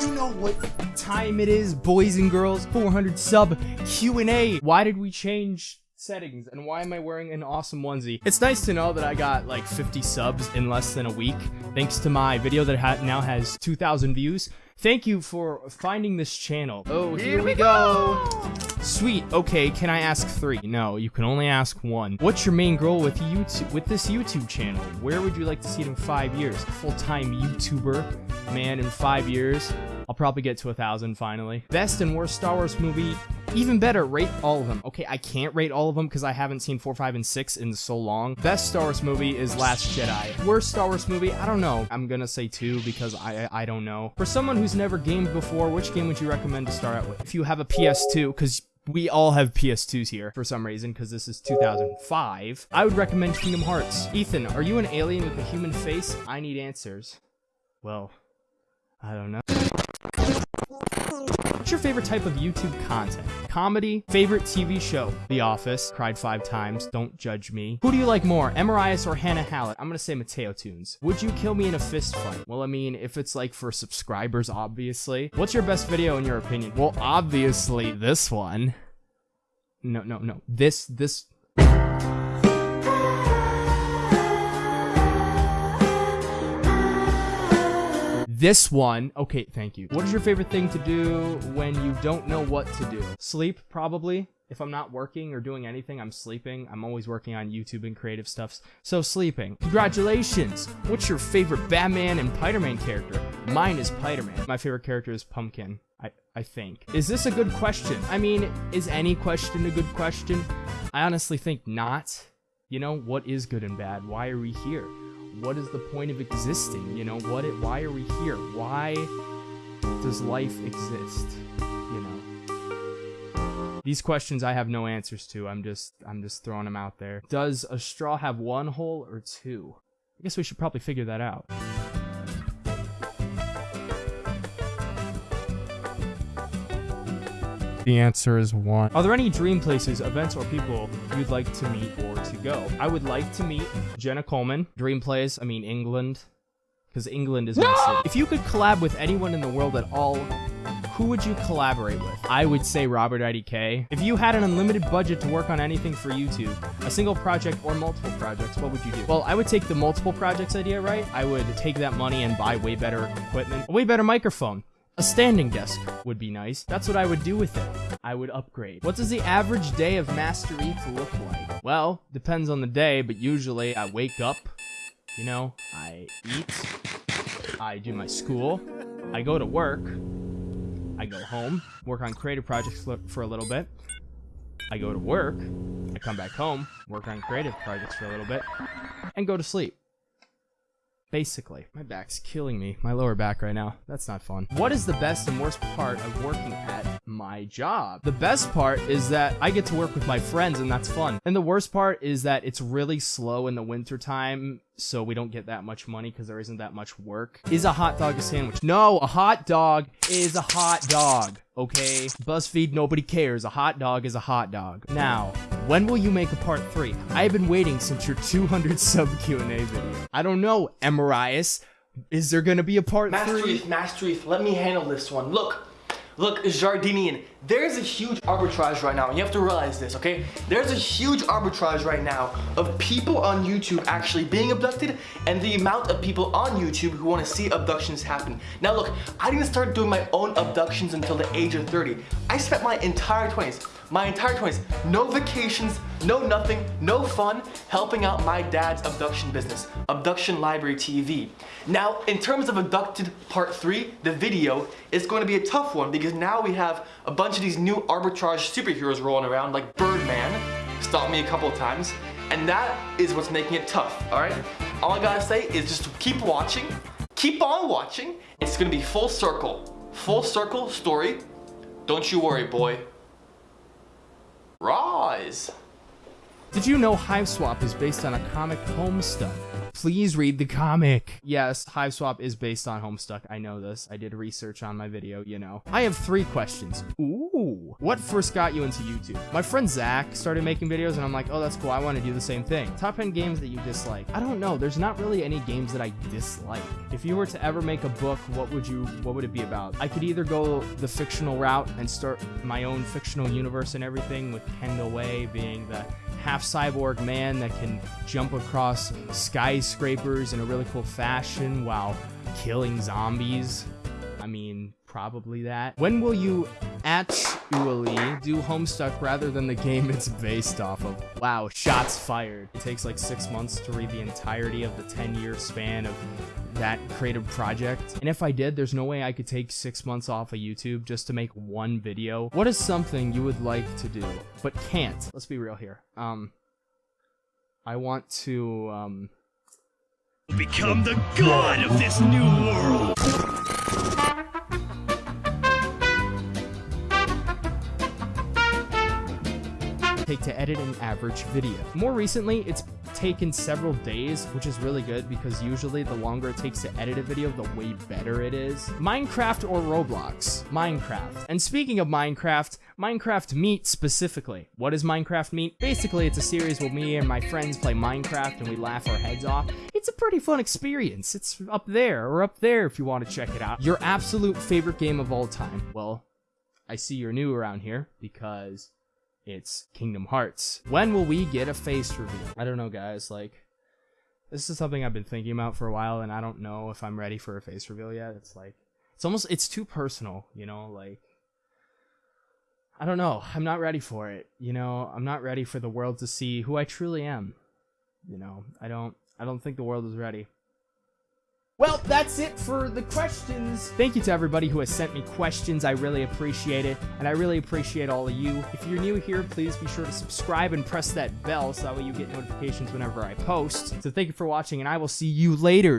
You know what time it is, boys and girls? 400 sub Q&A. Why did we change settings and why am I wearing an awesome onesie? It's nice to know that I got like 50 subs in less than a week thanks to my video that ha now has 2,000 views. Thank you for finding this channel. Oh, here, here we go. go. Sweet. Okay, can I ask three? No, you can only ask one. What's your main goal with YouTube with this YouTube channel? Where would you like to see it in five years? Full-time YouTuber, man, in five years. I'll probably get to a thousand finally. Best and worst Star Wars movie. Even better, rate all of them. Okay, I can't rate all of them because I haven't seen 4, 5, and 6 in so long. Best Star Wars movie is Last Jedi. Worst Star Wars movie? I don't know. I'm gonna say 2 because I I don't know. For someone who's never gamed before, which game would you recommend to start out with? If you have a PS2, because we all have PS2s here for some reason because this is 2005. I would recommend Kingdom Hearts. Ethan, are you an alien with a human face? I need answers. Well, I don't know. Your favorite type of YouTube content? Comedy? Favorite TV show? The Office. Cried five times. Don't judge me. Who do you like more, Emirias or Hannah Hallett? I'm gonna say Mateo Tunes. Would you kill me in a fist fight? Well, I mean, if it's like for subscribers, obviously. What's your best video in your opinion? Well, obviously this one. No, no, no. This, this This one, okay, thank you. What is your favorite thing to do when you don't know what to do? Sleep, probably. If I'm not working or doing anything, I'm sleeping. I'm always working on YouTube and creative stuff. So sleeping. Congratulations! What's your favorite Batman and Spider-Man character? Mine is Spider-Man. My favorite character is Pumpkin. I, I think. Is this a good question? I mean, is any question a good question? I honestly think not. You know, what is good and bad? Why are we here? What is the point of existing? You know, what? It, why are we here? Why does life exist? You know. These questions I have no answers to. I'm just I'm just throwing them out there. Does a straw have one hole or two? I guess we should probably figure that out. The answer is one. Are there any dream places, events, or people you'd like to meet or to go? I would like to meet Jenna Coleman. Dream place, I mean England. Because England is my city. If you could collab with anyone in the world at all, who would you collaborate with? I would say Robert IDK. If you had an unlimited budget to work on anything for YouTube, a single project or multiple projects, what would you do? Well, I would take the multiple projects idea, right? I would take that money and buy way better equipment, a way better microphone, a standing desk would be nice. That's what I would do with it. I would upgrade. What does the average day of Master ETH look like? Well, depends on the day, but usually I wake up, you know, I eat, I do my school, I go to work, I go home, work on creative projects for a little bit, I go to work, I come back home, work on creative projects for a little bit, and go to sleep. Basically. My back's killing me. My lower back right now. That's not fun. What is the best and worst part of working at my job? The best part is that I get to work with my friends and that's fun. And the worst part is that it's really slow in the wintertime so we don't get that much money because there isn't that much work. Is a hot dog a sandwich? No, a hot dog is a hot dog. Okay? BuzzFeed, nobody cares. A hot dog is a hot dog. Now, when will you make a part 3? I have been waiting since your 200 sub Q&A video. I don't know, Emirias. Is there gonna be a part Master 3? Master Master let me handle this one. Look, Look, Jardinian, there's a huge arbitrage right now, and you have to realize this, okay? There's a huge arbitrage right now of people on YouTube actually being abducted and the amount of people on YouTube who want to see abductions happen. Now look, I didn't start doing my own abductions until the age of 30. I spent my entire 20s my entire 20s. No vacations, no nothing, no fun, helping out my dad's abduction business, Abduction Library TV. Now, in terms of Abducted Part 3, the video is going to be a tough one because now we have a bunch of these new arbitrage superheroes rolling around like Birdman, stopped me a couple of times, and that is what's making it tough, alright? All I gotta say is just keep watching, keep on watching, it's gonna be full circle, full circle story, don't you worry boy. Rise! Did you know Hiveswap is based on a comic Homestuck? Please read the comic. Yes, Hiveswap is based on Homestuck. I know this. I did research on my video, you know. I have three questions. Ooh. What first got you into YouTube? My friend Zach started making videos and I'm like, oh, that's cool. I want to do the same thing. Top 10 games that you dislike. I don't know. There's not really any games that I dislike. If you were to ever make a book, what would you, what would it be about? I could either go the fictional route and start my own fictional universe and everything with Kendall Way being the half cyborg man that can jump across skyscrapers in a really cool fashion while killing zombies. I mean, probably that. When will you actually do Homestuck rather than the game it's based off of? Wow, shots fired. It takes like six months to read the entirety of the 10 year span of that creative project. And if I did, there's no way I could take six months off of YouTube just to make one video. What is something you would like to do, but can't? Let's be real here. Um, I want to, um... Become the god of this new world! take to edit an average video. More recently, it's taken several days, which is really good because usually the longer it takes to edit a video, the way better it is. Minecraft or Roblox? Minecraft. And speaking of Minecraft, Minecraft Meet specifically. What is Minecraft Meet? Basically, it's a series where me and my friends play Minecraft and we laugh our heads off. It's a pretty fun experience. It's up there or up there if you want to check it out. Your absolute favorite game of all time. Well, I see you're new around here because it's Kingdom Hearts. When will we get a face reveal? I don't know, guys. Like, this is something I've been thinking about for a while, and I don't know if I'm ready for a face reveal yet. It's like, it's almost, it's too personal, you know? Like, I don't know. I'm not ready for it. You know, I'm not ready for the world to see who I truly am. You know, I don't, I don't think the world is ready. Well, that's it for the questions. Thank you to everybody who has sent me questions. I really appreciate it, and I really appreciate all of you. If you're new here, please be sure to subscribe and press that bell so that way you get notifications whenever I post. So thank you for watching, and I will see you later.